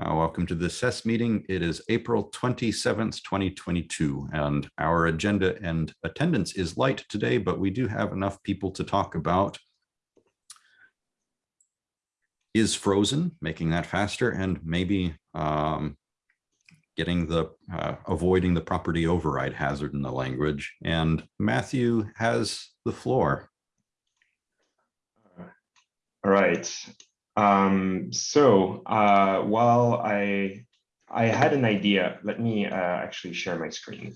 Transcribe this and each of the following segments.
Uh, welcome to the SES meeting. It is April 27th, 2022, and our agenda and attendance is light today, but we do have enough people to talk about is frozen, making that faster, and maybe um, getting the uh, avoiding the property override hazard in the language. And Matthew has the floor. All right. Um, so uh, while I I had an idea, let me uh, actually share my screen.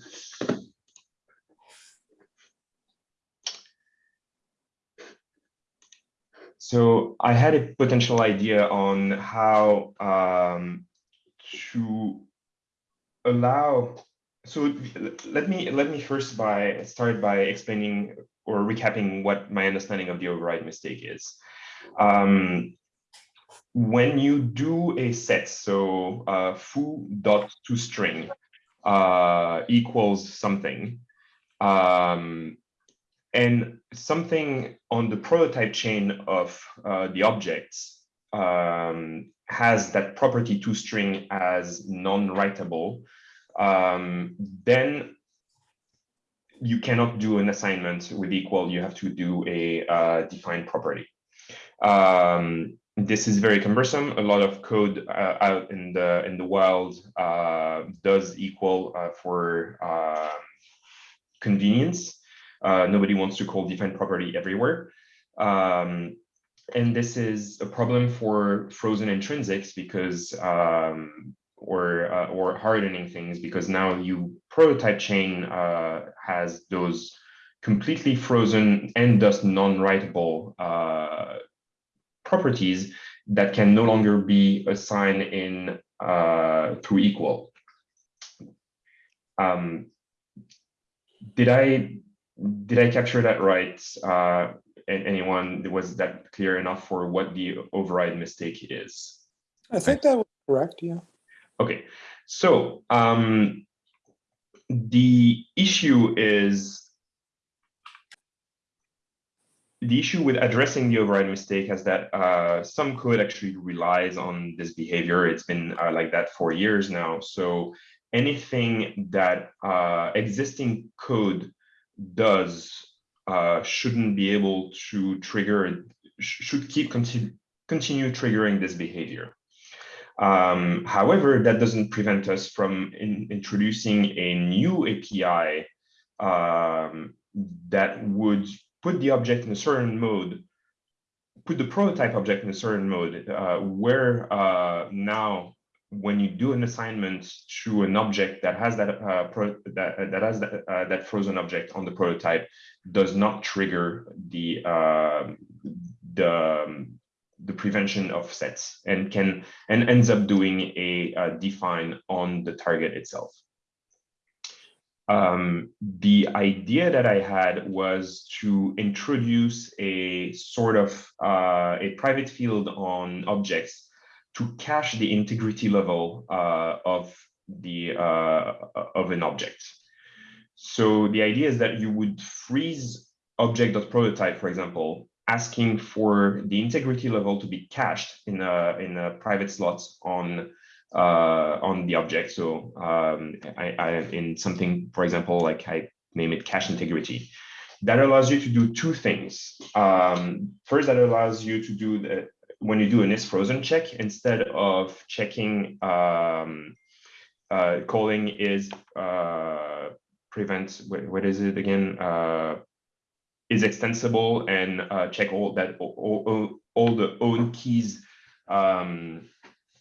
So I had a potential idea on how um, to allow. So let me let me first by start by explaining or recapping what my understanding of the override mistake is. Um, when you do a set, so uh, foo dot to string uh, equals something, um, and something on the prototype chain of uh, the objects um, has that property to string as non-writable, um, then you cannot do an assignment with equal. You have to do a uh, defined property. Um, this is very cumbersome. A lot of code uh, out in the in the wild uh, does equal uh, for um, convenience. Uh, nobody wants to call defined property everywhere. Um, and this is a problem for frozen intrinsics because um, or uh, or hardening things because now you prototype chain uh, has those completely frozen and thus non-writable properties that can no longer be assigned in uh, through equal. Um, did I did I capture that right? Uh, anyone was that clear enough for what the override mistake is? I think that was correct. Yeah. Okay, so um, the issue is the issue with addressing the override mistake is that uh, some code actually relies on this behavior. It's been uh, like that for years now. So anything that uh, existing code does uh, shouldn't be able to trigger, should keep continue, continue triggering this behavior. Um, however, that doesn't prevent us from in, introducing a new API um, that would put the object in a certain mode, put the prototype object in a certain mode, uh, where uh, now when you do an assignment to an object that has that uh, that that has that, uh, that frozen object on the prototype does not trigger the um, the um, the prevention of sets and can and ends up doing a, a define on the target itself um, the idea that I had was to introduce a sort of uh, a private field on objects to cache the integrity level uh, of the uh, of an object. So the idea is that you would freeze object.prototype, for example, asking for the integrity level to be cached in a in a private slot on uh, on the object. So um, I, I, in something, for example, like I name it cache integrity. That allows you to do two things. Um, first, that allows you to do the, when you do an is frozen check, instead of checking um, uh, calling is uh, prevent, what, what is it again? Uh, is extensible and uh, check all that all, all, all the own keys um,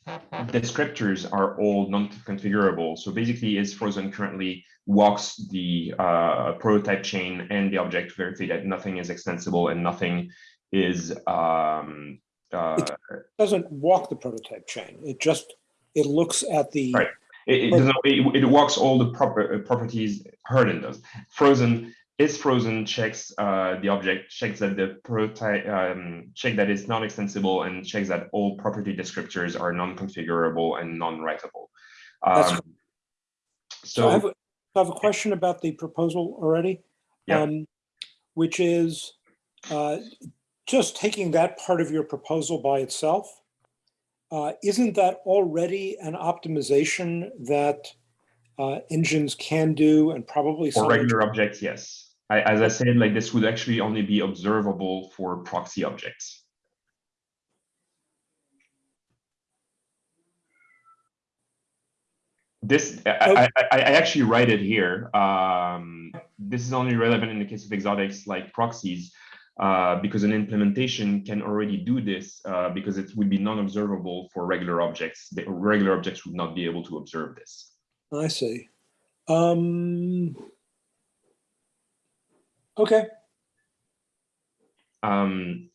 descriptors are all non-configurable. So basically is frozen currently walks the uh, prototype chain and the object verify that nothing is extensible and nothing is um, uh, it doesn't walk the prototype chain. It just it looks at the right. It, it doesn't. It, it walks all the proper uh, properties Harden does. Frozen is frozen checks uh, the object, checks that the prototype, um, check that it's not extensible and checks that all property descriptors are non-configurable and non-writable. Um, so, so I, have a, I have a question about the proposal already, yeah. um, which is uh, just taking that part of your proposal by itself. uh, isn't that already an optimization that uh, engines can do and probably For regular objects, yes. I, as I said, like this would actually only be observable for proxy objects. This, I, I, I actually write it here. Um, this is only relevant in the case of exotics like proxies, uh, because an implementation can already do this, uh, because it would be non-observable for regular objects. The regular objects would not be able to observe this. I see. Um, okay, Um,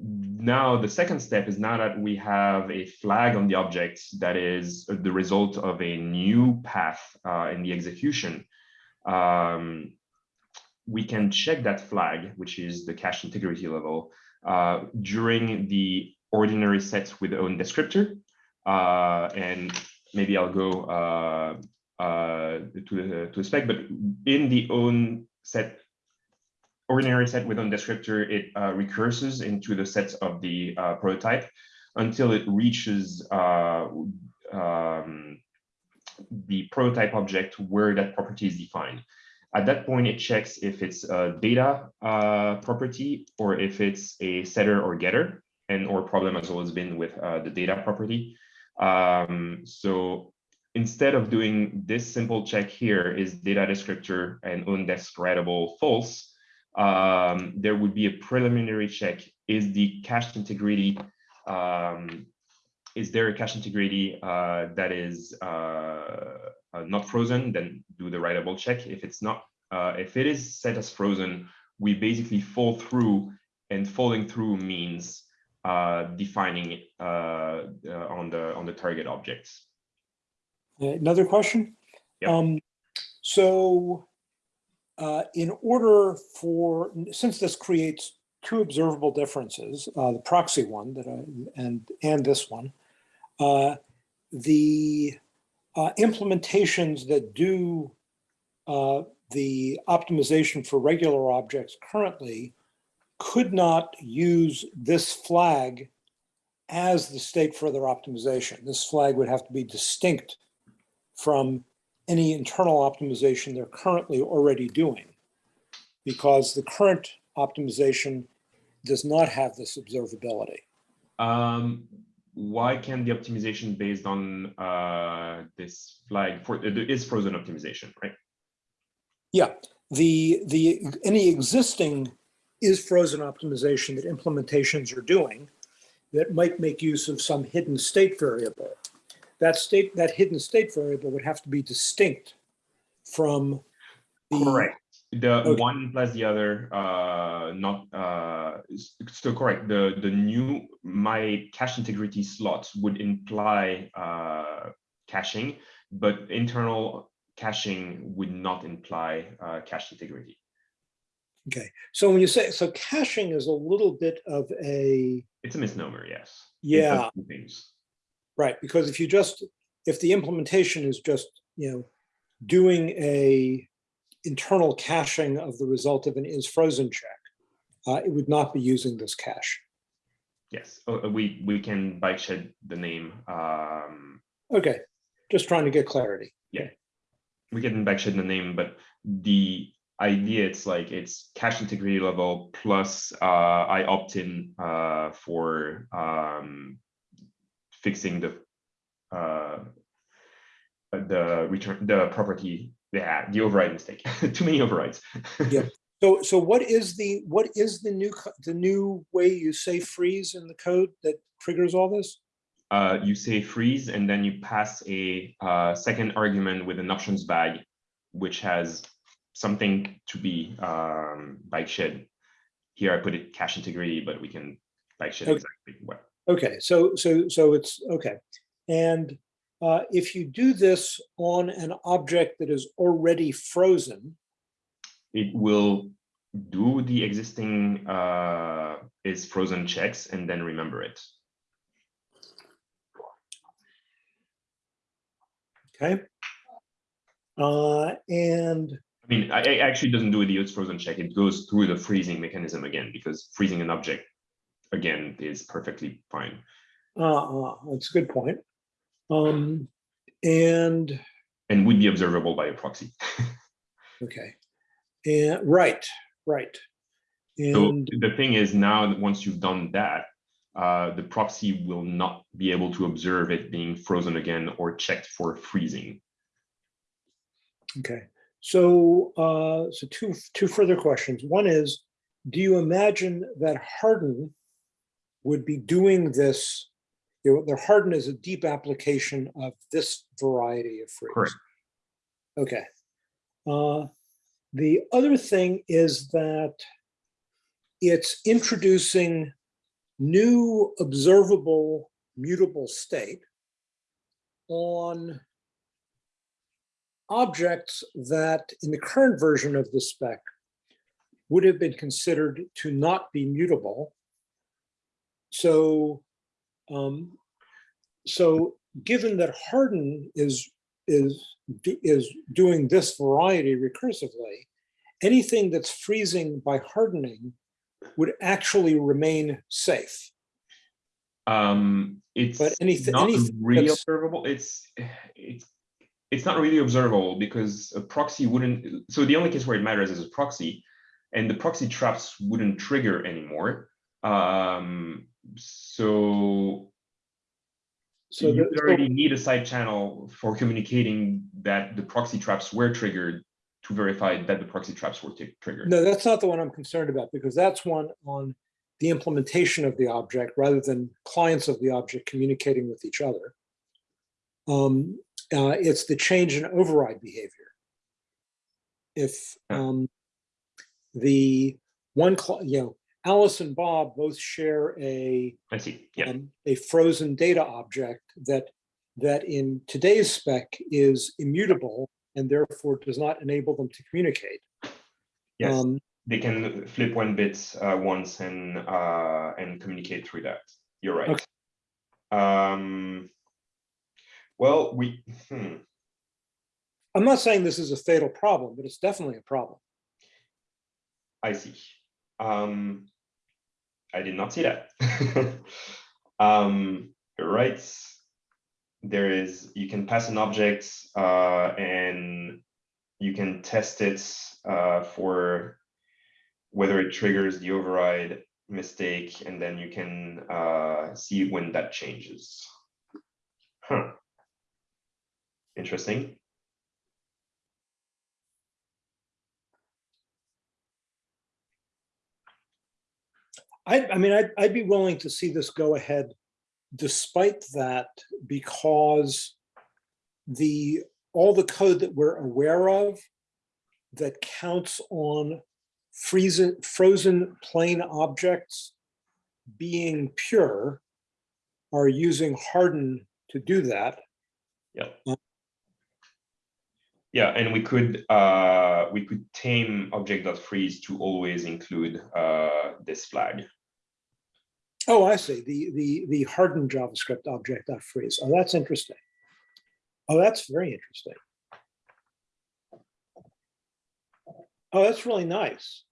now, the second step is now that we have a flag on the object that is the result of a new path uh, in the execution. Um, we can check that flag, which is the cache integrity level, uh, during the ordinary sets with own descriptor. Uh, and maybe I'll go uh, uh, to to the spec, but in the own set ordinary set with own descriptor, it uh, recurses into the sets of the uh, prototype until it reaches uh, um, the prototype object where that property is defined. At that point, it checks if it's a data uh, property or if it's a setter or getter, and or problem has always been with uh, the data property. Um, so instead of doing this simple check here is data descriptor and writable false, um, there would be a preliminary check. Is the cache integrity, um, is there a cache integrity uh, that is uh, uh, not frozen? Then do the writable check. If it's not, uh, if it is set as frozen, we basically fall through and falling through means uh, defining it uh, uh, on the on the target objects. another question? Yep. Um, so uh, in order for, since this creates two observable differences, uh, the proxy one that I, and, and this one, uh, the uh, implementations that do uh, the optimization for regular objects currently could not use this flag as the state for their optimization. This flag would have to be distinct from any internal optimization they're currently already doing. Because the current optimization does not have this observability. Um, why can the optimization based on uh, this flag for it is frozen optimization, right? Yeah, the, the, any existing is frozen optimization that implementations are doing that might make use of some hidden state variable. That state, that hidden state variable would have to be distinct from the. Correct. The Okay. one plus the other, uh, not uh, s- still correct. The the new my cache integrity slots would imply uh, caching, but internal caching would not imply uh, cache integrity. Okay, so when you say, so caching is a little bit of a, It's a misnomer, yes. Yeah. Right, because if you just, if the implementation is just, you know, doing a internal caching of the result of an is frozen check, uh, it would not be using this cache. Yes, uh, uh, we we can bike shed the name. Um, Okay, just trying to get clarity. Yeah, we can bike shed the name, but the idea it's like it's cache integrity level plus uh, I opt in uh, for um, fixing the uh, the return the property. Yeah, the override mistake. Too many overrides. Yeah. So, so what is the, what is the new, the new way you say freeze in the code that triggers all this? uh, you say freeze and then you pass a uh, second argument with an options bag, which has something to be um, bike shed. Here I put it cache integrity, but we can bike shed Okay. exactly what. Okay, so, so, so it's, okay. And uh, if you do this on an object that is already frozen, It will do the existing uh, is frozen checks and then remember it. okay? Uh, and, I mean, it actually doesn't do the is frozen check. It goes through the freezing mechanism again because freezing an object again is perfectly fine. Uh, uh, that's a good point. Um, and, and would be observable by a proxy. okay. And, right, right. So the thing is now, that once you've done that, uh, the proxy will not be able to observe it being frozen again or checked for freezing. okay. So, uh, so two, two further questions. One is, do you imagine that Harden would be doing this? You know, the Harden is a deep application of this variety of freeze. Correct. Okay. Uh, The other thing is that it's introducing new observable mutable state on objects that in the current version of the spec would have been considered to not be mutable. So, um, so given that Harden is is is doing this variety recursively, anything that's freezing by hardening would actually remain safe. Um, it's But anything- not anything really observable. It's it's it's not really observable because a proxy wouldn't. So the only case where it matters is a proxy, and the proxy traps wouldn't trigger anymore. Um, so So you already need a side channel for communicating that the proxy traps were triggered to verify that the proxy traps were triggered. No, that's not the one I'm concerned about because that's one on the implementation of the object rather than clients of the object communicating with each other. Um, uh, it's the change in override behavior. If um, the one, you know, Alice and Bob both share a I see. Yeah. um, a frozen data object that that in today's spec is immutable and therefore does not enable them to communicate. Yes. Um, they can flip one bit uh, once and uh, and communicate through that. You're right. Okay. Um, well, we hmm, I'm not saying this is a fatal problem, but it's definitely a problem. I see. Um, I did not see that. um, right. There is you can pass an object uh, and you can test it uh, for whether it triggers the override mistake, and then you can uh, see when that changes. Huh. Interesting. I, I mean, I'd, I'd be willing to see this go ahead despite that because the, all the code that we're aware of that counts on freezing, frozen plain objects being pure are using harden to do that. Yeah. Uh, Yeah, and we could uh, we could tame object.freeze to always include uh, this flag. Oh, I see, the, the, the hardened JavaScript object freeze. Oh, that's interesting. Oh, that's very interesting. Oh, that's really nice.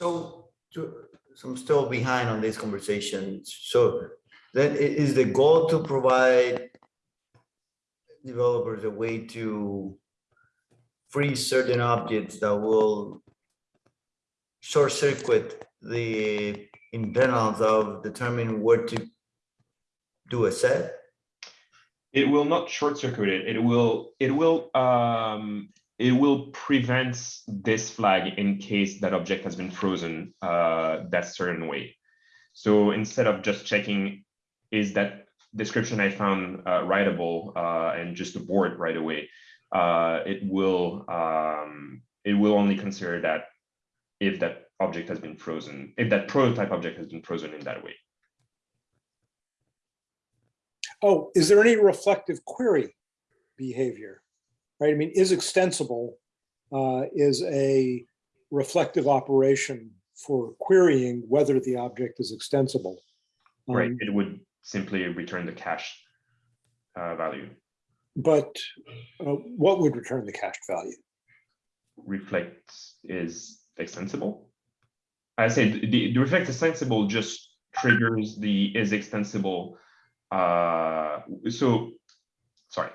So, so I'm still behind on this conversation. So then is the goal to provide developers a way to freeze certain objects that will short circuit the internals of determining where to do a set? It will not short circuit it. It will it will um, it will prevent this flag in case that object has been frozen uh, that certain way. So instead of just checking is that description I found uh, writable uh, and just abort right away, uh, it will um, it will only consider that if that object has been frozen, if that prototype object has been frozen in that way. Oh, is there any reflective query behavior? Right, I mean, is extensible uh, is a reflective operation for querying whether the object is extensible. Right, Um, it would simply return the cache uh, value. But uh, what would return the cached value? reflect is extensible. I said the, the reflect extensible just triggers the is extensible uh, so, sorry.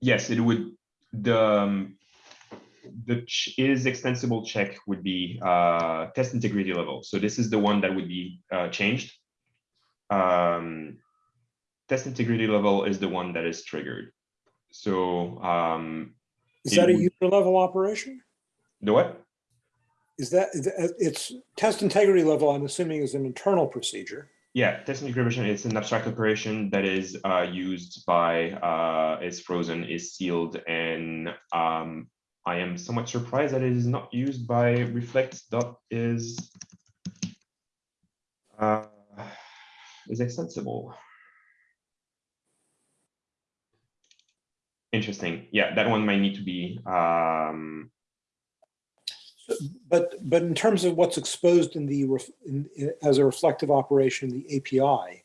Yes, it would, the, um, the is extensible check would be, uh, test integrity level. So this is the one that would be, uh, changed. Um, test integrity level is the one that is triggered. So, um, Is that a user level operation? the what? Is that- it's test integrity level, I'm assuming is an internal procedure. Yeah, test integrity integration is an abstract operation that is uh, used by, uh, is frozen, is sealed, and um, I am somewhat surprised that it is not used by reflect dot is uh, is extensible. Interesting. Yeah, that one might need to be um, But, but in terms of what's exposed in the, ref- in- in- as a reflective operation, the API,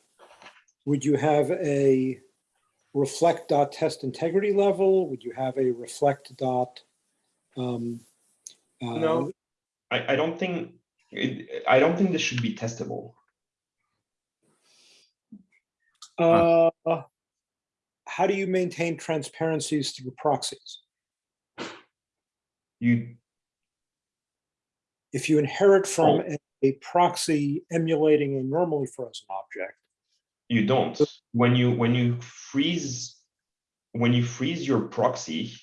would you have a reflect dot test integrity level? Would you have a reflect dot? um, uh, no. I, I don't think it, I don't think this should be testable. Uh, How do you maintain transparencies through proxies? You If you inherit from a- a proxy emulating a normally frozen object, You don't. When you when you freeze when you freeze your proxy,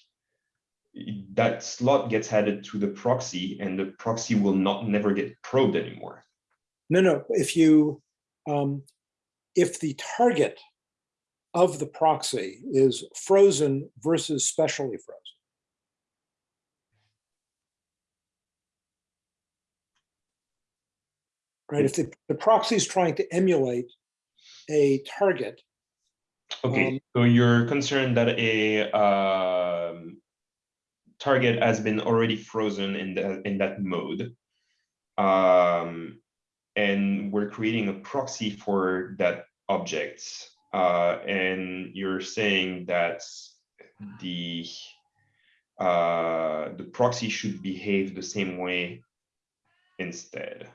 that slot gets added to the proxy, and the proxy will not never get probed anymore. No, no, if you, um, if the target of the proxy is frozen versus specially frozen. Right, if the, the proxy is trying to emulate a target, Okay, Um, so you're concerned that a um, target has been already frozen in the in that mode. Um, and we're creating a proxy for that object. Uh, and you're saying that the uh, the proxy should behave the same way instead.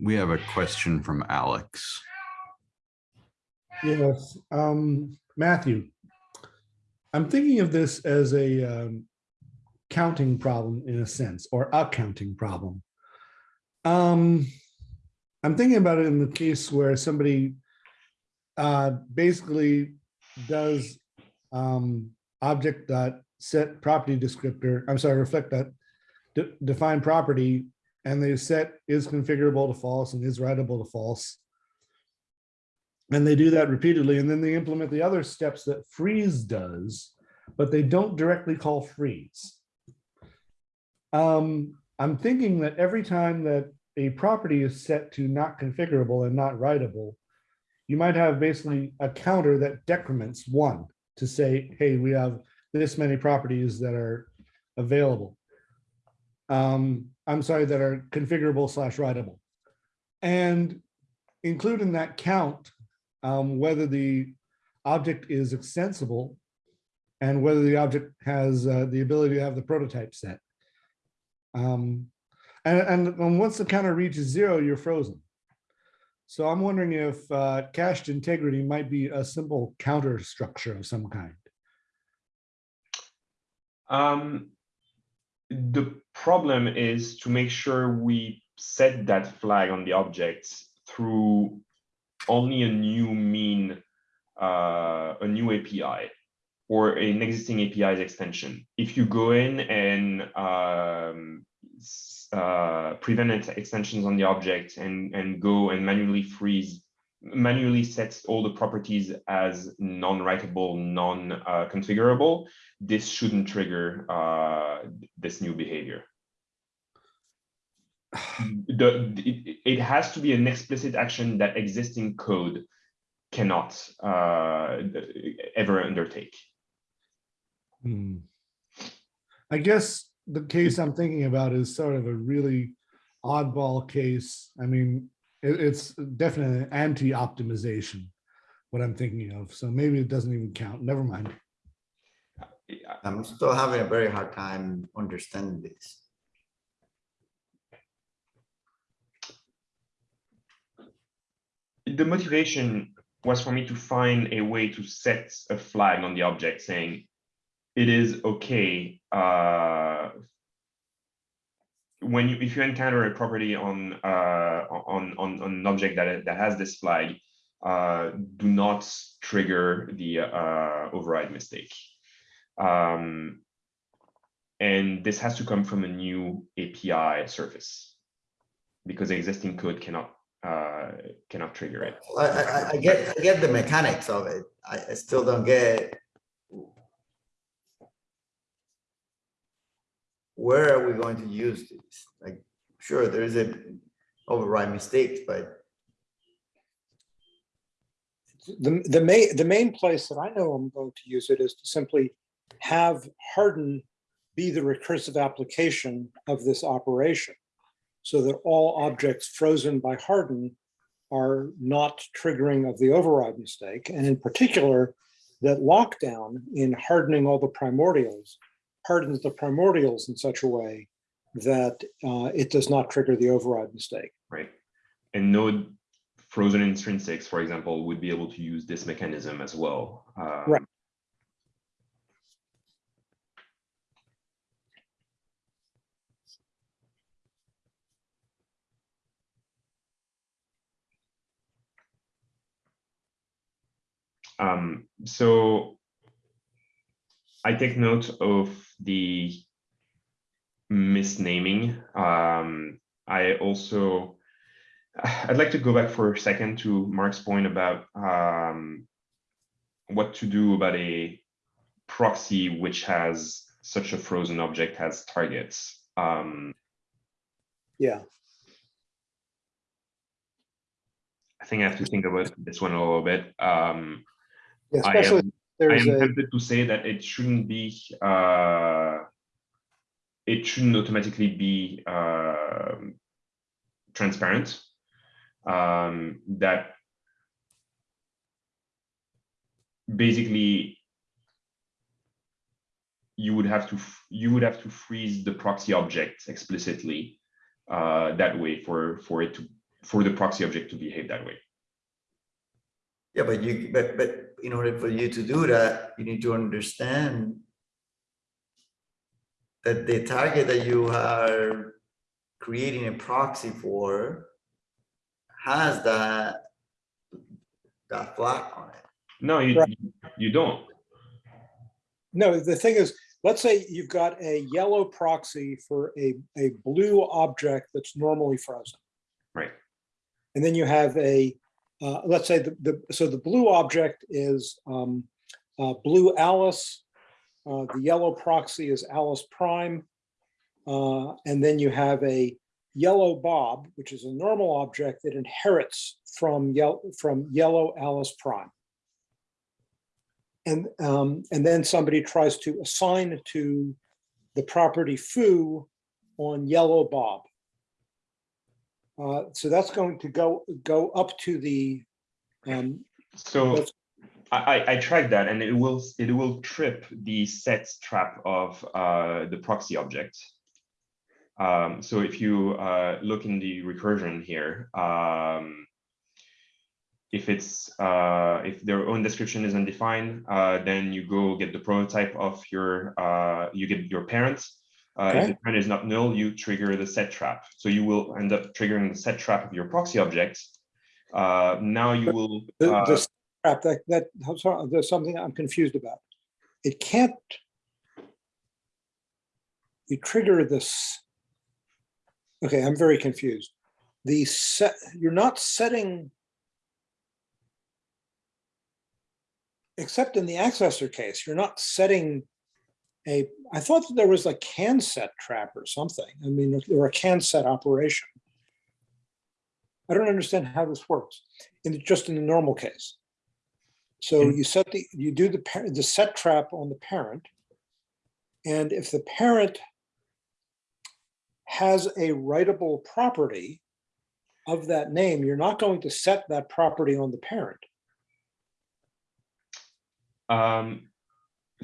We have a question from Alex. Yes, um, Matthew. I'm thinking of this as a um, counting problem in a sense, or a counting problem. Um, I'm thinking about it in the case where somebody uh, basically does um, object dot set property descriptor, I'm sorry, reflect that de- define property, and they set is configurable to false and is writable to false. And they do that repeatedly, and then they implement the other steps that freeze does, but they don't directly call freeze. Um, I'm thinking that every time that a property is set to not configurable and not writable, you might have basically a counter that decrements one to say, hey, we have this many properties that are available. Um, I'm sorry, that are configurable slash writable. And include in that count um, whether the object is extensible and whether the object has uh, the ability to have the prototype set. Um, and, and, and once the counter reaches zero, you're frozen. So I'm wondering if uh, cached integrity might be a simple counter structure of some kind. Um, the problem is to make sure we set that flag on the object through only a new mean, uh, a new API or an existing API's extension. If you go in and um, uh, prevent ex- extensions on the object and, and go and manually freeze, manually sets all the properties as non-writable, non-configurable, this shouldn't trigger uh, this new behavior. The, it, it has to be an explicit action that existing code cannot uh, ever undertake. Hmm. I guess the case I'm thinking about is sort of a really oddball case. I mean, it- it's definitely an anti-optimization, what I'm thinking of. So maybe it doesn't even count. Never mind. I'm still having a very hard time understanding this. The motivation was for me to find a way to set a flag on the object saying it is okay uh, when you if you encounter a property on uh, on on on an object that that has this flag, uh, do not trigger the uh, override mistake. Um, and this has to come from a new API surface because existing code cannot uh, cannot trigger it. I, I, I- get, I get the mechanics of it. I still don't get. Where are we going to use this? Like, sure, there is a override mistakes, but The, the main, the main place that I know I'm going to use it is to simply have harden be the recursive application of this operation. So that all objects frozen by harden are not triggering of the override mistake. And in particular, that lockdown in hardening all the primordials hardens the primordials in such a way that uh, it does not trigger the override mistake. right? And node frozen intrinsics, for example, would be able to use this mechanism as well. Um, Right. Um, so I take note of the misnaming. Um, I also, I'd like to go back for a second to Mark's point about um, what to do about a proxy which has such a frozen object as targets. Um, Yeah, I think I have to think about this one a little bit. Um, Yeah, especially I there's am a, tempted to say that it shouldn't be, uh, it shouldn't automatically be, um transparent. Um, that basically you would have to, you would have to freeze the proxy object explicitly uh, that way for, for it to, for the proxy object to behave that way. yeah, but you, but, but in order for you to do that, you need to understand that the target that you are creating a proxy for has that that flag on it. No, you, Right. you- you don't. no, the thing is, let's say you've got a yellow proxy for a, a blue object that's normally frozen. Right. And then you have a, uh, let's say the, the, so the blue object is um, uh, blue Alice. uh, The yellow proxy is Alice prime. uh, And then you have a yellow Bob, which is a normal object that inherits from yellow, from yellow Alice prime. And, um, and then somebody tries to assign to the property foo on yellow Bob. Uh, so that's going to go, go up to the, um, So I, I, I tracked that and it will, it will trip the set trap of uh, the proxy object. Um, so if you uh, look in the recursion here, um, if it's, uh, if their own description is undefined, uh, then you go get the prototype of your, uh, you get your parents. Uh, if the parent is not null, you trigger the set trap. So you will end up triggering the set trap of your proxy object. Uh, now you will. the, uh, the trap that, that, I'm sorry, there's something I'm confused about. It can't. You trigger this. Okay, I'm very confused. The set, you're not setting. Except in the accessor case, you're not setting a, I thought that there was a can set trap or something. I mean, or a can set operation. I don't understand how this works in just in the normal case. So In- you set the, you do the, the set trap on the parent. And if the parent has a writable property of that name, you're not going to set that property on the parent. Um,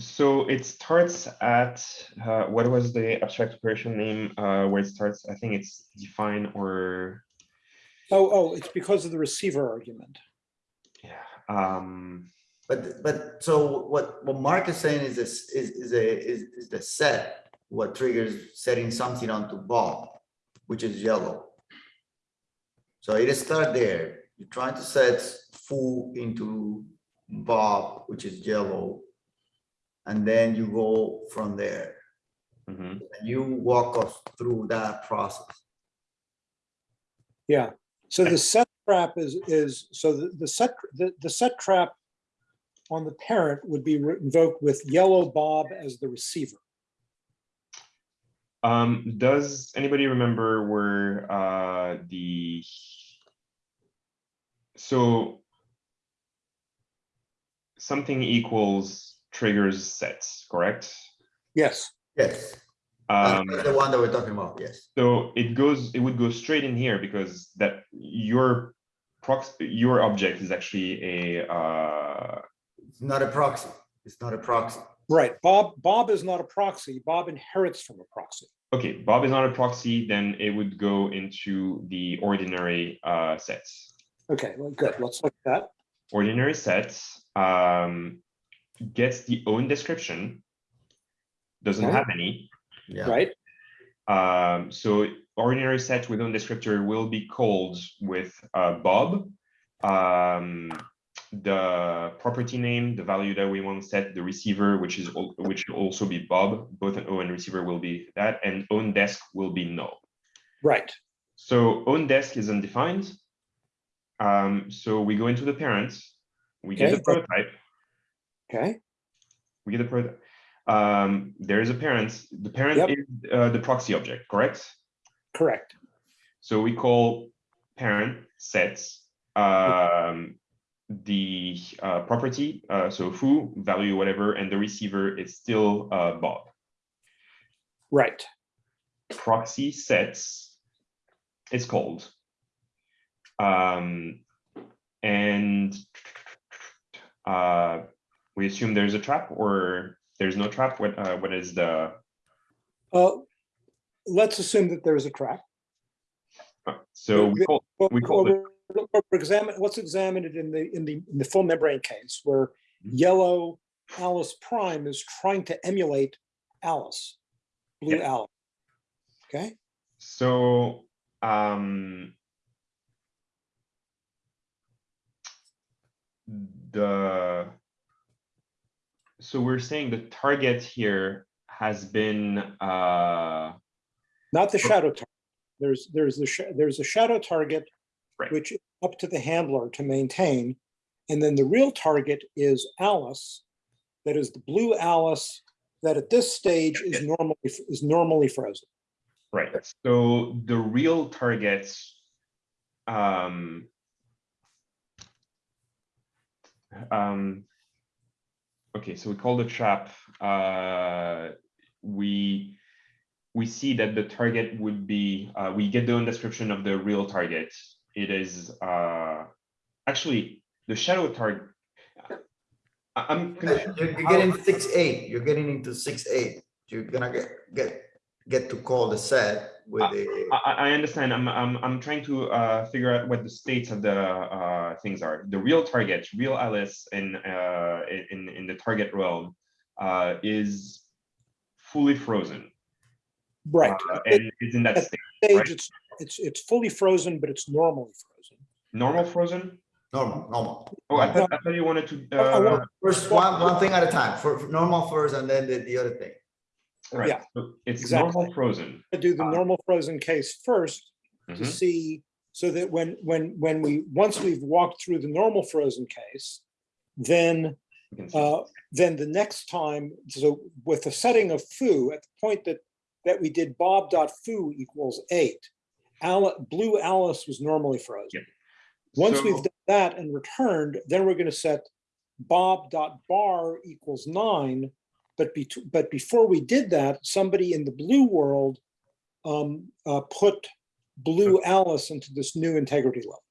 so it starts at, uh, what was the abstract operation name, uh, where it starts? I think it's define or, Oh, oh, it's because of the receiver argument. yeah. Um, But, but, so what, what Mark is saying is this, is, is a, is, is the set, what triggers setting something onto Bob, which is yellow. So it start there, you're trying to set foo into Bob, which is yellow. And then you go from there, mhm. and you walk us through that process. Yeah, so the set trap is, is, so the, the set, the, the set trap on the parent would be re- invoked with yellow Bob as the receiver. Um, does anybody remember where, uh, the. So. Something equals triggers sets, correct? Yes, Yes, Um, the one that we're talking about, yes. so it goes, it would go straight in here because that your prox, your object is actually a, uh, It's not a proxy, it's not a proxy. right. Bob, Bob is not a proxy. Bob inherits from a proxy. okay, Bob is not a proxy, then it would go into the ordinary, uh, sets. Okay, well, good. Let's look at that. ordinary sets um, gets the own description. Doesn't Okay. have any. Yeah, Right? Um, so ordinary set with own descriptor will be called with uh, Bob. Um, the property name, the value that we want to set, the receiver, which is which will also be Bob. Both an O and receiver will be that, and own desk will be null. Right. So own desk is undefined. Um, so we go into the parents, we get the prototype, Okay, we get the prototype. Um, there is a parent, the parent Yep. is uh, the proxy object, correct? correct. So we call parent sets um, the uh, property, uh, so foo, value, whatever, and the receiver is still uh, Bob. Right. proxy sets is called. Um, and uh, we assume there's a trap or there's no trap. What uh, what is the Uh, let's assume that there is a trap. uh, so we call Well, We call well, we're examine, let's examine it in the, in the, in the full membrane case where Mhm. yellow Alice prime is trying to emulate Alice, blue Yeah. Alice. Okay, so um, the so we're saying the target here has been uh not the shadow target. There's, there's the, sh- there's a shadow target, Right. which is up to the handler to maintain. And then the real target is Alice, that is the blue Alice that at this stage is normally, is normally frozen. Right, so the real targets. Um. Um. Okay, so we call the trap, uh, we. We see that the target would be, uh, we get the own description of the real target. It is, uh, actually, the shadow target. I'm. confused You're you're getting six, eight, you're getting into six, eight. You're gonna get, get, get to call the set with the, I, I- I understand. I'm, I'm, I'm trying to uh, figure out what the states of the uh, things are. The real target, real Alice in uh, in in the target realm uh, is fully frozen, Right. uh, and is in that at- state. this right. stage, it's, it's, it's fully frozen, but it's normally frozen. Normal frozen. normal, normal. Oh, I thought, I thought you wanted to. Uh, First, one, one thing at a time, for for normal first and then the, the other thing. Right. yeah, so it's exactly. normal frozen. I do the Ah. normal frozen case first to Mhm. see, so that when, when, when we, once we've walked through the normal frozen case, then, You can see. uh, then the next time, so with the setting of foo, at the point that, that we did bob dot foo equals eight, Alice, blue Alice was normally frozen. Once we've done that and returned, then we're gonna set bob dot bar equals nine. But be, but before we did that, somebody in the blue world um, uh, put blue Alice into this new integrity level.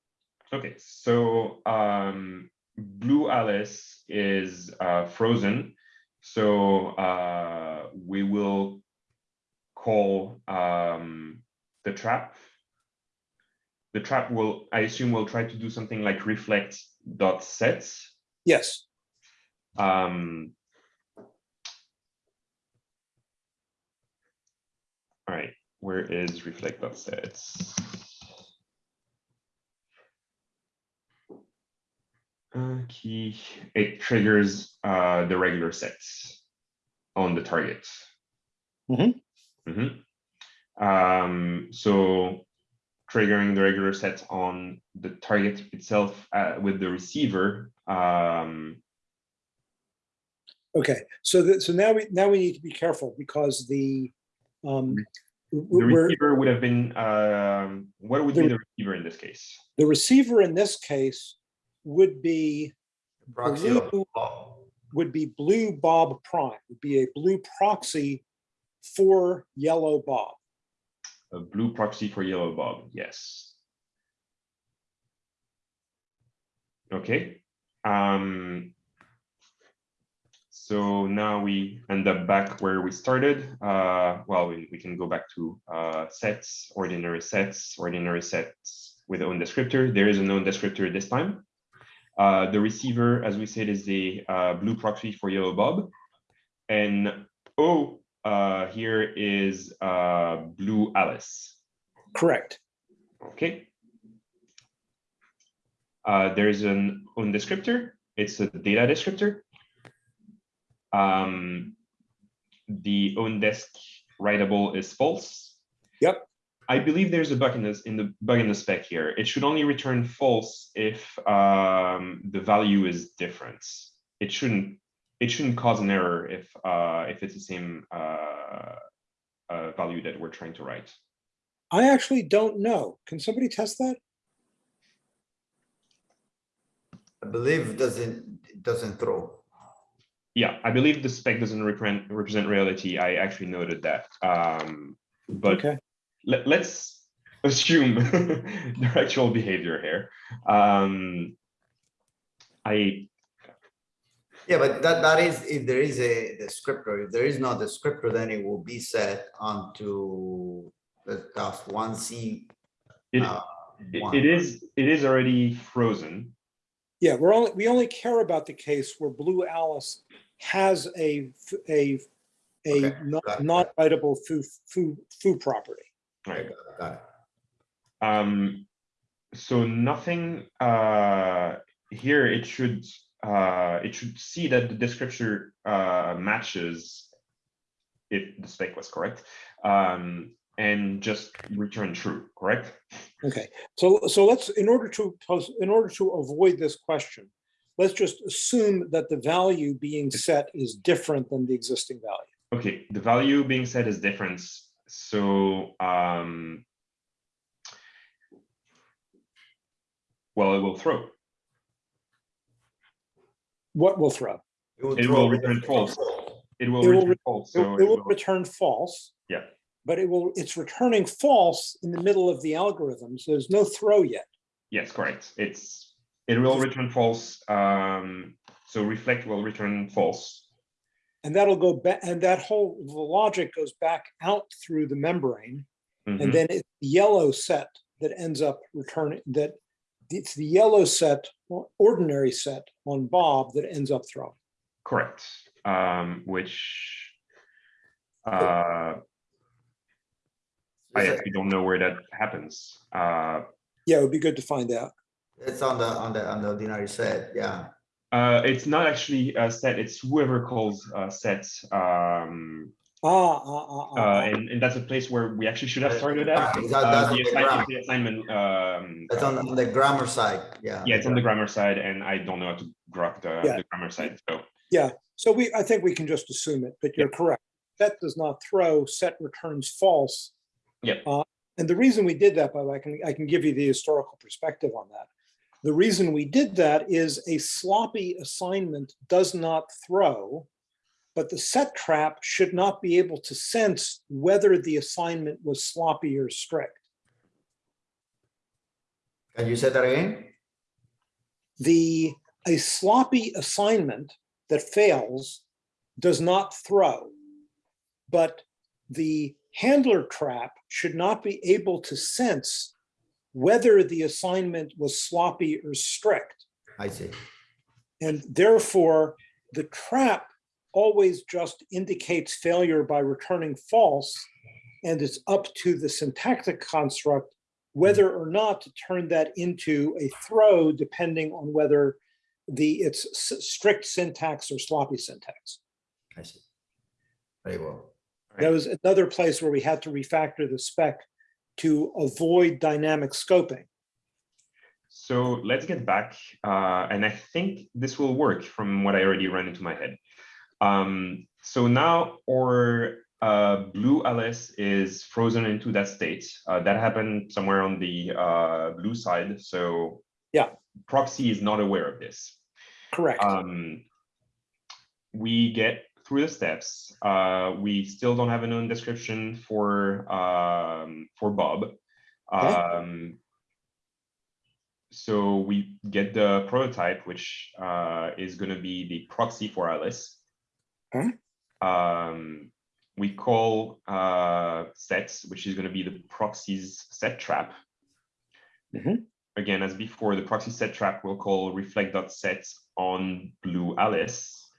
Okay, so um, Blue Alice is uh, frozen. So uh, we will call um, the trap. The trap will, I assume, will try to do something like reflect dot sets. Yes, Um. All right, where is reflect of sets? Uh, it triggers uh the regular sets on the target. Mhm. Mhm. Um, so triggering the regular set on the target itself uh with the receiver, um. okay, so that, so now we, now we need to be careful because the, um, The receiver would have been, um, what would be The- the receiver in this case? the receiver in this case would be, Proxy Blue- would be blue Bob prime, would be a blue proxy for yellow Bob. A blue proxy for yellow bob, yes. Okay, um. So now we end up back where we started. Uh, well, we, we can go back to uh, sets, ordinary sets, ordinary sets with own descriptor. There is a known descriptor this time. Uh, the receiver, as we said, is a uh, blue proxy for yellow bob. And O uh, here is uh, blue Alice. Correct. Okay. Uh, there's an own descriptor. It's a data descriptor. Um, the own desk writable is false. Yep. I believe there's a bug in this in the bug in the spec here. It should only return false if um, the value is different. It shouldn't it shouldn't cause an error if uh, if it's the same uh, uh, value that we're trying to write. I actually don't know. Can somebody test that? I believe it doesn't, it doesn't throw. Yeah, I believe the spec doesn't represent represent reality. I actually noted that. Um, but Okay, let, let's assume their actual behavior here. Um, I Yeah, but that, that is, if there is a descriptor, if there is no descriptor, then it will be set onto the task one C. it, uh, one. it is it is already frozen. yeah, we're only, we only care about the case where Blue Alice has a Okay, not, got it. not writable foo, foo, foo property. Right. Okay, got it. Um, so nothing uh, here. It should uh, it should see that the descriptor uh, matches if the spec was correct, um, and just return true. Correct. Okay, so, so let's, in order to, in order to avoid this question, let's just assume that the value being set is different than the existing value. Okay, the value being set is different. So um, well, it will throw. What will throw? It throw will return false. It will It will return false. It So it it will will- return false. Yeah. But it will, it's returning false in the middle of the algorithm, so there's no throw yet. Yes, correct. It's, it will return false. Um, so reflect will return false. And that'll go back, and that whole, the logic goes back out through the membrane. Mhm. And then it's the yellow set that ends up returning, that it's the yellow set, ordinary set on Bob that ends up throwing. Correct, um, which uh, I actually don't know where that happens. Uh, Yeah, it would be good to find out. It's on the, on the, on the ordinary set, yeah. uh, it's not actually a set, it's whoever calls uh, sets. Um, Ah, ah, ah, uh, ah, ah. and, and that's a place where we actually should have started at. That- that's Uh, on the the assignment, grammar. the assignment, um, That's on, on the grammar side, yeah. yeah, it's on the grammar side and I don't know how to grok the, Yeah. the grammar side, so. Yeah. So we, I think we can just assume it, but you're correct. Set does not throw, set returns false. Yep. Uh, And the reason we did that, by the way, I can, I can give you the historical perspective on that. The reason we did that is a sloppy assignment does not throw, but the set trap should not be able to sense whether the assignment was sloppy or strict. Can you say that again? The, a sloppy assignment that fails does not throw. But the handler trap should not be able to sense whether the assignment was sloppy or strict. I see. And therefore, the trap always just indicates failure by returning false. And it's up to the syntactic construct whether or not to turn that into a throw, depending on whether the it's strict syntax or sloppy syntax. I see. Very well. That was another place where we had to refactor the spec to avoid dynamic scoping. So let's get back, uh, and I think this will work from what I already ran into my head. Um, so now our uh, blue Alice is frozen into that state. Uh, that happened somewhere on the uh, blue side. So Yeah. proxy is not aware of this. Correct. Um, we get through the steps. Uh, we still don't have a known description for um, for Bob. Um, so we get the prototype, which uh, is going to be the proxy for Alice. Okay. Um, we call uh, sets, which is going to be the proxies set trap. Mhm. Again, as before, the proxy set trap will call reflect.sets on blue Alice.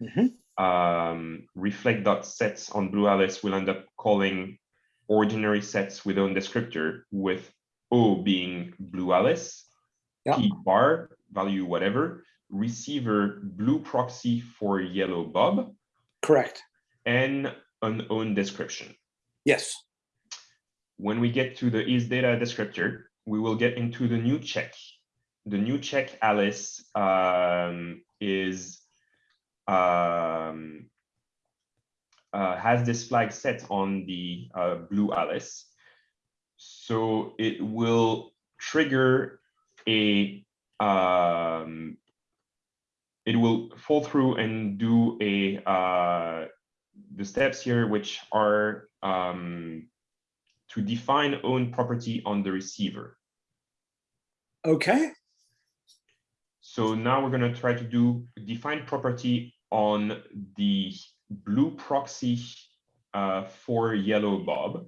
Mhm. Um, reflect.sets on blue Alice will end up calling ordinary sets with own descriptor with O being blue Alice, Yeah. P bar value whatever, receiver blue proxy for yellow Bob, Correct. and an own description. Yes. When we get to the is data descriptor, we will get into the new check. The new check Alice um, is um, uh, has this flag set on the uh, blue Alice. So it will trigger a um, it will fall through and do a uh, the steps here, which are um, to define own property on the receiver. Okay. So now we're going to try to do define property on the blue proxy uh, for yellow Bob.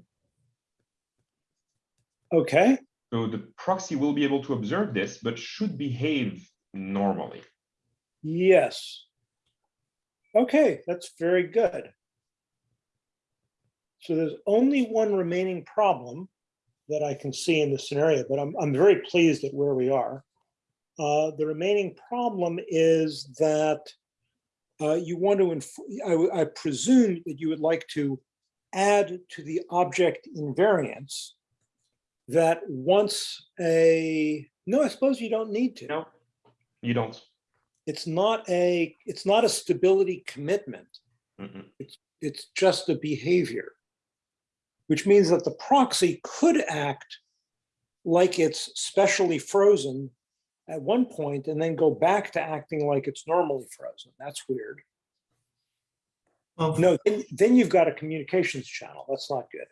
Okay. So the proxy will be able to observe this, but should behave normally. Yes. Okay, that's very good. So there's only one remaining problem that I can see in this scenario, but I'm, I'm very pleased at where we are. Uh, the remaining problem is that uh, you want to, I, I presume that you would like to add to the object invariance that once a, no, I suppose you don't need to No, you don't. it's not a it's not a stability commitment Mm-mm. it's just a behavior which means that the proxy could act like it's specially frozen at one point and then go back to acting like it's normally frozen that's weird. Well, no then, then you've got a communications channel. That's not good.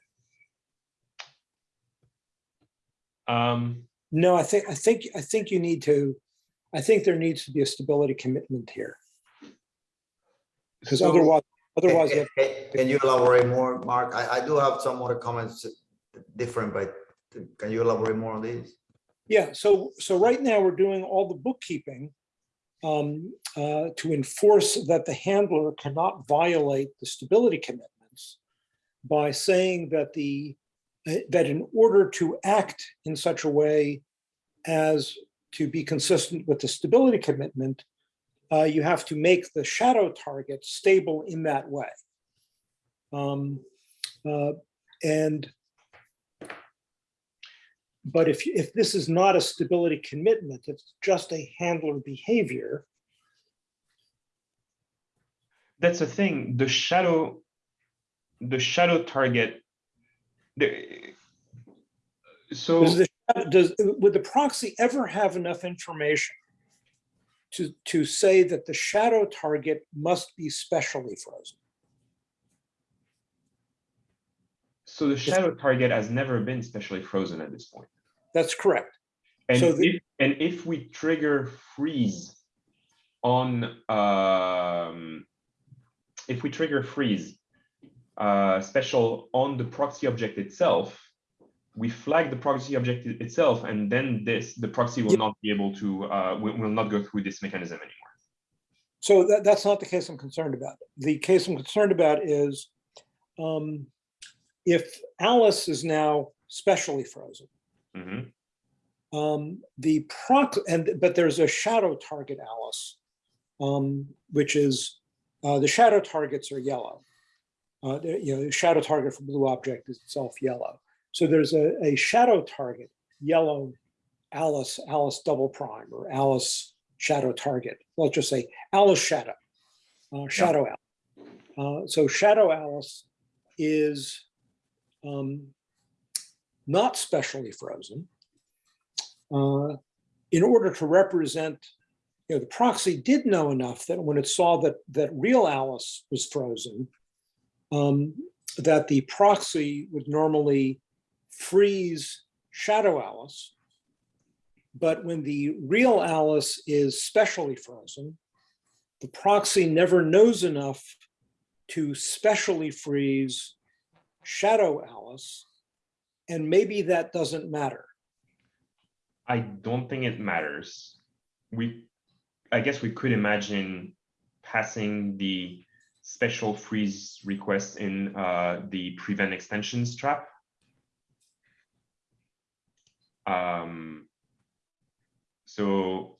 Um, no i think i think i think you need to i think there needs to be a stability commitment here. Because so- otherwise otherwise Can have can- can you elaborate more, Mark? I, I do have some other comments different, but can you elaborate more on these? Yeah, so, so right now we're doing all the bookkeeping um, uh, to enforce that the handler cannot violate the stability commitments by saying that the, uh, that in order to act in such a way as to be consistent with the stability commitment, uh, you have to make the shadow target stable in that way. Um, uh, And but if, if this is not a stability commitment, it's just a handler behavior, that's the thing, the shadow, the shadow target. The, so. does the, does, would the proxy ever have enough information to, to say that the shadow target must be specially frozen? So the shadow target has never been specially frozen at this point. That's correct. And So the- if, and if we trigger freeze on, um, if we trigger freeze uh, special on the proxy object itself, we flag the proxy object itself, and then this, the proxy will Yeah. not be able to, uh, will, will not go through this mechanism anymore. So that, that's not the case I'm concerned about. The case I'm concerned about is um, if Alice is now specially frozen, Mhm. um, the proc, and, but there's a shadow target Alice, um, which is, uh, the shadow targets are yellow. Uh, the- you know, the shadow target for blue object is itself yellow. So there's a, a shadow target, yellow Alice, Alice double prime or Alice shadow target. Let's just say Alice shadow, uh, shadow Alice. Uh, so shadow Alice is um, not specially frozen. Uh, in order to represent, you know, the proxy did know enough that when it saw that that real Alice was frozen, um, that the proxy would normally freeze shadow Alice. But when the real Alice is specially frozen, the proxy never knows enough to specially freeze shadow Alice. And maybe that doesn't matter. I don't think it matters. We, I guess we could imagine passing the special freeze request in uh, the prevent extensions trap. Um, so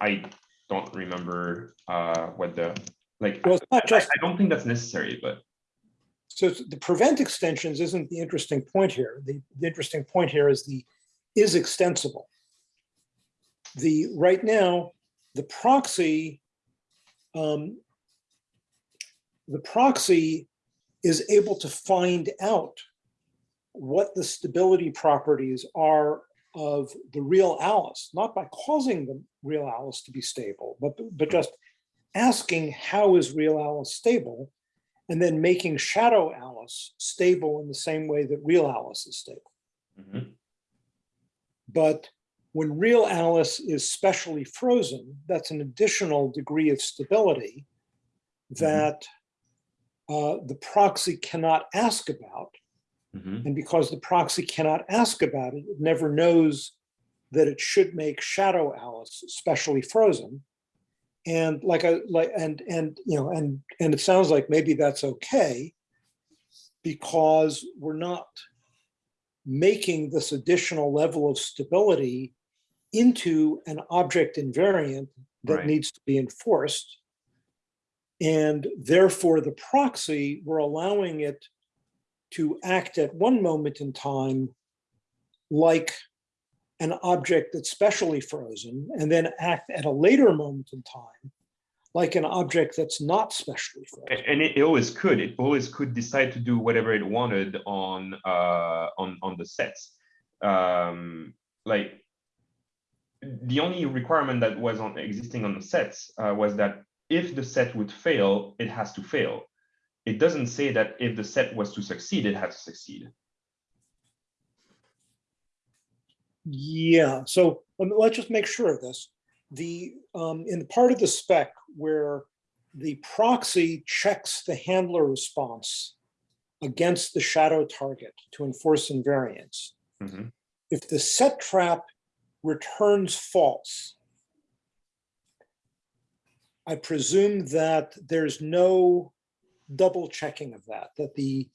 I don't remember uh, what the, like, Well, not I, I don't think that's necessary, but so the prevent extensions isn't the interesting point here. The, the interesting point here is the is extensible. The, right now, the proxy, um, the proxy is able to find out what the stability properties are of the real Alice, not by causing the real Alice to be stable, but, but just asking how is real Alice stable and then making shadow Alice stable in the same way that real Alice is stable. Mhm. But when real Alice is specially frozen, that's an additional degree of stability that uh, the proxy cannot ask about. Mhm. And because the proxy cannot ask about it, it never knows that it should make shadow Alice specially frozen. And like I like and and you know and and it sounds like maybe that's okay because we're not making this additional level of stability into an object invariant that Right. needs to be enforced. And therefore, the proxy, we're allowing it to act at one moment in time like an object that's specially frozen, and then act at a later moment in time like an object that's not specially frozen. And it, always could, it always could decide to do whatever it wanted on, uh, on, on the sets. Um, like, the only requirement that was on existing on the sets, uh, was that if the set would fail, it has to fail. It doesn't say that if the set was to succeed, it has to succeed. Yeah, so um, let's just make sure of this. The, um, in the part of the spec where the proxy checks the handler response against the shadow target to enforce invariance, Mhm. if the set trap returns false, I presume that there's no double checking of that, that the,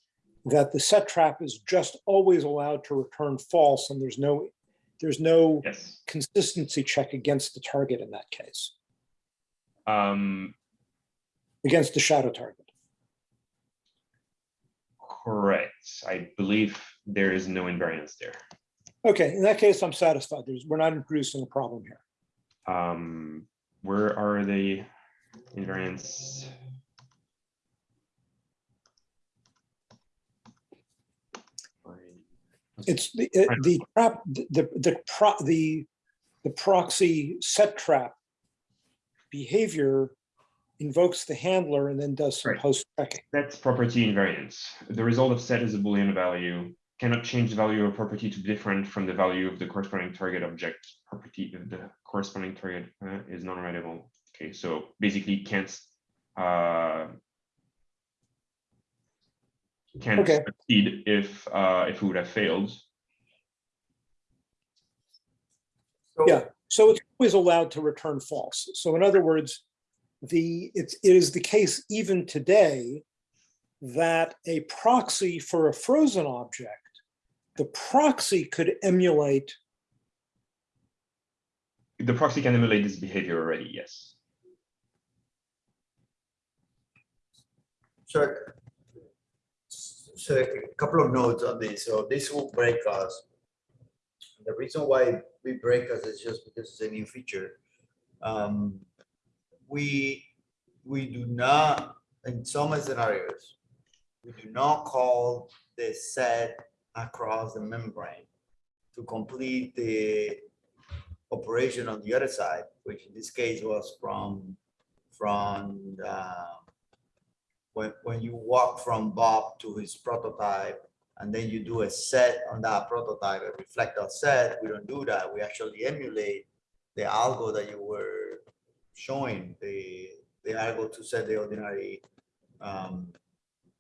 that the set trap is just always allowed to return false and there's no, there's no Yes. consistency check against the target in that case, Um, against the shadow target. correct. I believe there is no invariance there. Okay, in that case, I'm satisfied. There's, we're not introducing a problem here. Um, where are the invariants? It's the, it- the trap, the, the, pro, the, the proxy set trap behavior invokes the handler and then does some Right. post checking. That's property invariance. The result of set is a Boolean value, cannot change the value of property to be different from the value of the corresponding target object. Property of the corresponding target uh, is non-writable. Okay, so basically can't uh, can't Okay. succeed if uh, if it would have failed. Yeah, so it's always allowed to return false. So in other words, the, it's, it is the case even today that a proxy for a frozen object, the proxy could emulate, The proxy can emulate this behavior already, yes. So, so a couple of notes on this. So this will break us. The reason why we break us is just because it's a new feature. Um, we, we do not, in some scenarios, we do not call the set across the membrane to complete the operation on the other side, which in this case was from, from, uh, when, when you walk from Bob to his prototype, and then you do a set on that prototype, a reflector set, we don't do that. We actually emulate the algo that you were showing, the, the algo to set the ordinary, um,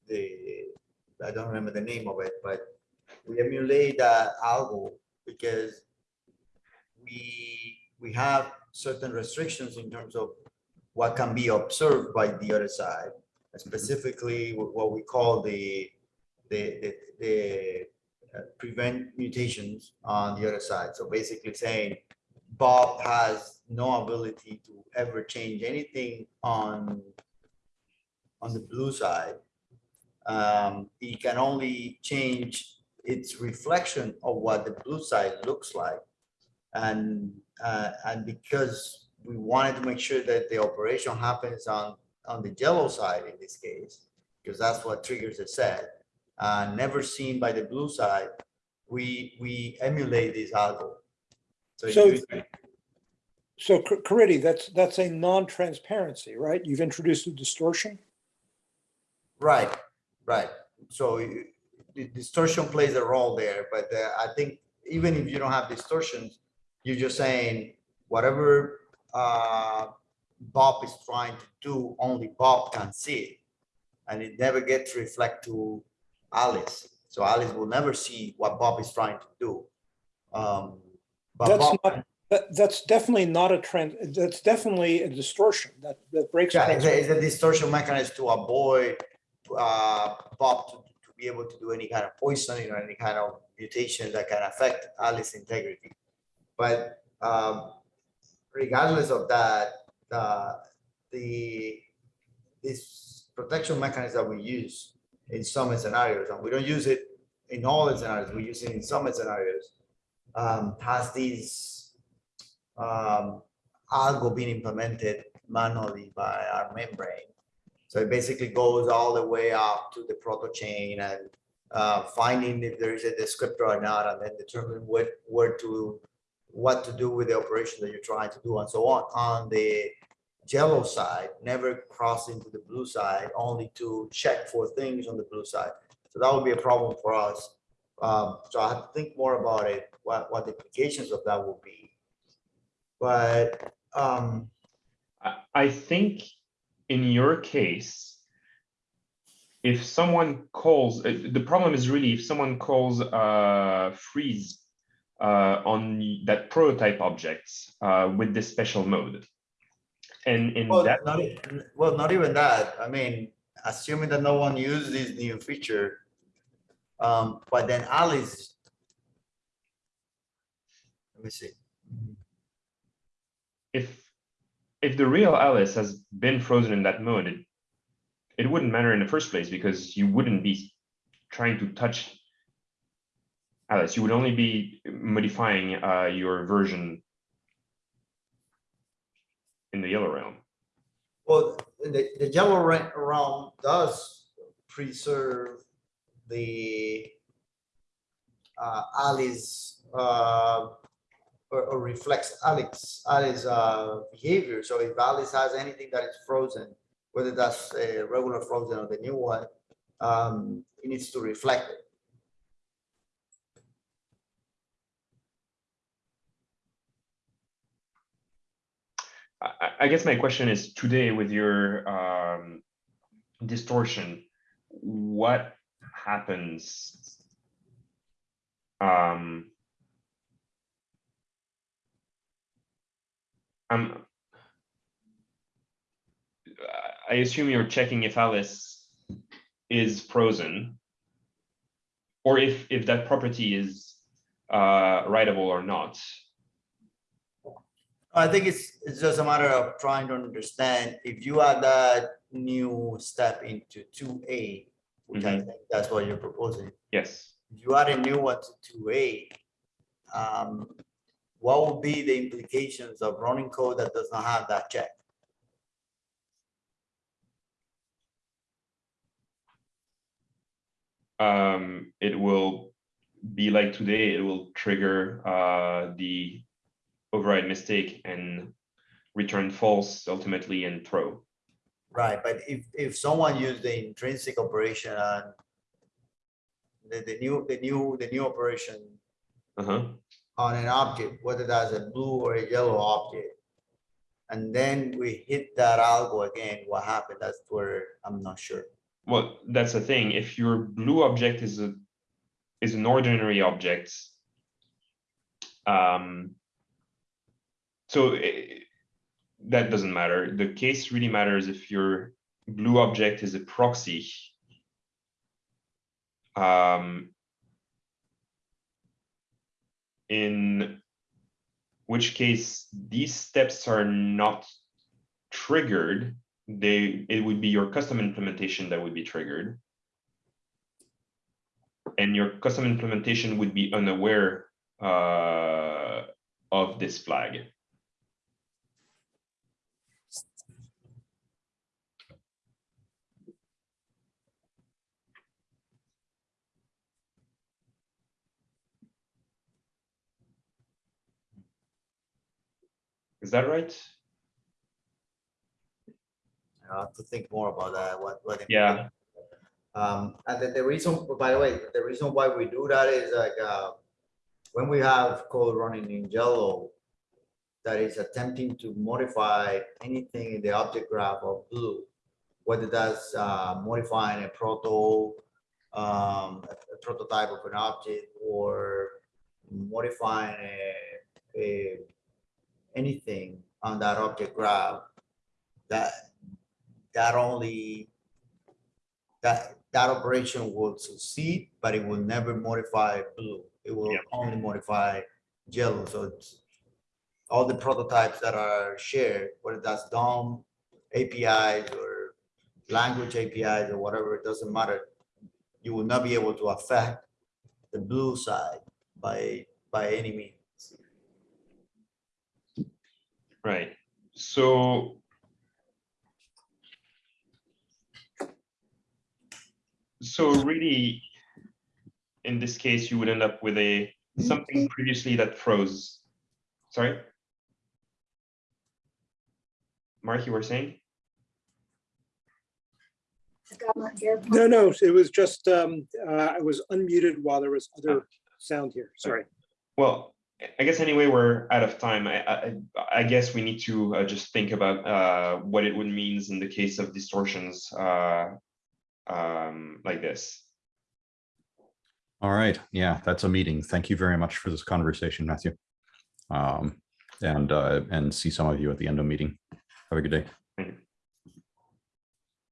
the, I don't remember the name of it, but we emulate that algo because we, we have certain restrictions in terms of what can be observed by the other side specifically what we call the, the, the, the uh, prevent mutations on the other side. So basically saying Bob has no ability to ever change anything on, on the blue side. Um, he can only change its reflection of what the blue side looks like. And, uh, and because we wanted to make sure that the operation happens on on the yellow side in this case, because that's what triggers the set, uh, never seen by the blue side, we, we emulate this algo. So So- you- so Car- Caridy, that's, that's a non-transparency, right? You've introduced a distortion? right, right. So the distortion plays a role there, but uh, I think even if you don't have distortions, you're just saying whatever uh, Bob is trying to do, only Bob can see it. And it never gets reflect to Alice. So Alice will never see what Bob is trying to do. Um, But That's Bob, not, that, that's definitely not a trend, that's definitely a distortion that, that breaks. yeah, it's a, it's a distortion mechanism to avoid uh, Bob to, to be able to do any kind of poisoning or any kind of mutation that can affect Alice's integrity. But um, regardless of that, uh, the this protection mechanism that we use in some scenarios, and we don't use it in all the scenarios, we use it in some scenarios, um, has these um, algo being implemented manually by our membrane. So it basically goes all the way up to the proto chain and uh, finding if there is a descriptor or not, and then determine what, where to, what to do with the operation that you're trying to do and so on. On the yellow side, never cross into the blue side, only to check for things on the blue side. So that would be a problem for us. Um, so I have to think more about it, what, what the implications of that will be. But, um, I, I think in your case, if someone calls, uh, the problem is really if someone calls uh, freeze uh, on that prototype objects uh, with this special mode. And in Well, that, not, well, not even that. I mean, assuming that no one used this new feature. Um, but then Alice. Let me see. if if the real Alice has been frozen in that mode, it, it wouldn't matter in the first place because you wouldn't be trying to touch Alice. You would only be modifying uh, your version in the yellow realm. Well, the, the yellow realm does preserve the uh, uh, or, or reflects Alex, Alice, uh, behavior. So if Alice has anything that is frozen, whether that's a regular frozen or the new one, um, it needs to reflect it. I, I- guess my question is today with your um, distortion, what happens? Um, I'm I assume you're checking if Alice is frozen. Or if, if that property is uh, writable or not. I think it's, it's just a matter of trying to understand if you add that new step into two A, which I think that's what you're proposing. Yes. If you add a new one to two A, um, what would be the implications of running code that does not have that check? um, it will be like today, it will trigger uh, the override mistake and return false ultimately and throw. Right, but if, if someone used the intrinsic operation on the, the new, the new, the new operation Uh-huh. on an object, whether that's a blue or a yellow object. And then we hit that algo again, what happened? That's where I'm not sure. Well, that's the thing. If your blue object is a is an ordinary object, um, so eh, that doesn't matter. The case really matters if your blue object is a proxy. Um, in which case these steps are not triggered they it would be your custom implementation that would be triggered and your custom implementation would be unaware uh, of this flag is that right I have to think more about that, what, what. Yeah. Um, and then the reason, by the way, the reason why we do that is like, uh, when we have code running in yellow that is attempting to modify anything in the object graph of blue, whether that's, uh, modifying a proto, um, a a prototype of an object or modifying a, a, anything on that object graph, that, that only, that, that operation will succeed, but it will never modify blue. It will Yeah. only modify yellow, so it's all the prototypes that are shared, whether that's DOM APIs or language APIs or whatever, it doesn't matter. You will not be able to affect the blue side by, by any means. Right. So so really in this case you would end up with a something previously that froze. Sorry? Mark you were saying? No, no, it was just, um, uh, I was unmuted while there was other sound here. Sorry. Well, I guess anyway, we're out of time. I, I, I guess we need to uh, just think about uh, what it would mean in the case of distortions uh, um, like this. All right. Yeah, that's a meeting. Thank you very much for this conversation, Matthew. Um, and, uh, and see some of you at the end of meeting. Have a good day. Thank you.